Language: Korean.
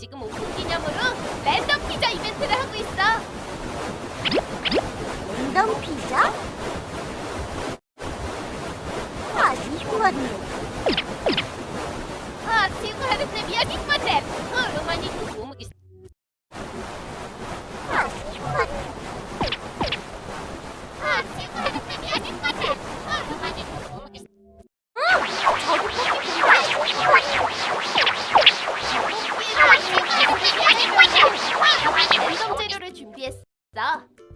지금 오픈 기념으로 랜덤 피자 이벤트를 하고 있어. 랜덤 피자? 아주 흉하네. 있어.